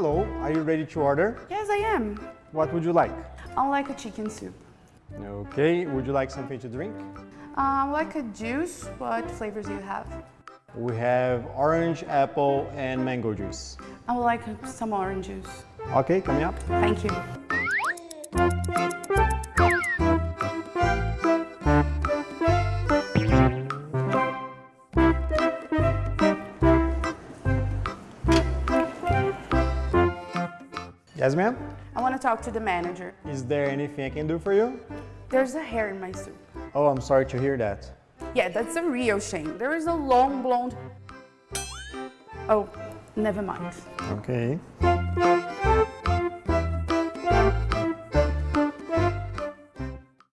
Hello, are you ready to order? Yes, I am. What would you like? I like a chicken soup. Okay, would you like something to drink? Uh, like a juice, what flavors do you have? We have orange, apple, and mango juice. I would like some orange juice. Okay, coming up. Thank you. Yes, ma'am? I want to talk to the manager. Is there anything I can do for you? There's a hair in my soup. Oh, I'm sorry to hear that. Yeah, that's a real shame. There is a long blonde... Oh, never mind. Okay.